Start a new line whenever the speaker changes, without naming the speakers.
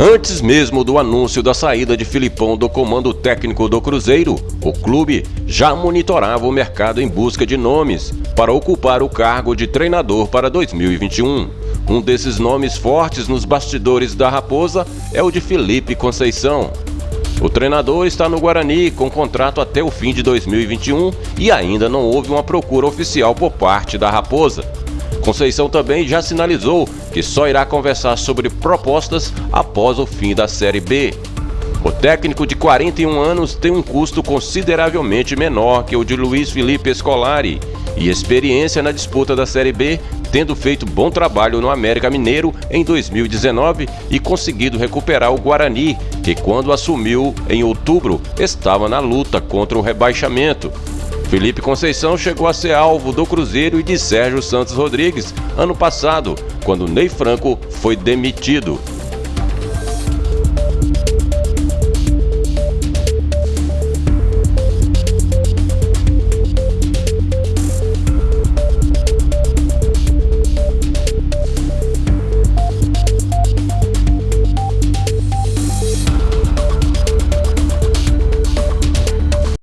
Antes mesmo do anúncio da saída de Filipão do comando técnico do Cruzeiro, o clube já monitorava o mercado em busca de nomes para ocupar o cargo de treinador para 2021. Um desses nomes fortes nos bastidores da Raposa é o de Felipe Conceição. O treinador está no Guarani com contrato até o fim de 2021 e ainda não houve uma procura oficial por parte da Raposa. Conceição também já sinalizou que só irá conversar sobre propostas após o fim da Série B. O técnico de 41 anos tem um custo consideravelmente menor que o de Luiz Felipe Scolari e experiência na disputa da Série B, tendo feito bom trabalho no América Mineiro em 2019 e conseguido recuperar o Guarani, que quando assumiu em outubro estava na luta contra o rebaixamento. Felipe Conceição chegou a ser alvo do Cruzeiro e de Sérgio Santos Rodrigues ano passado, quando Ney Franco foi demitido.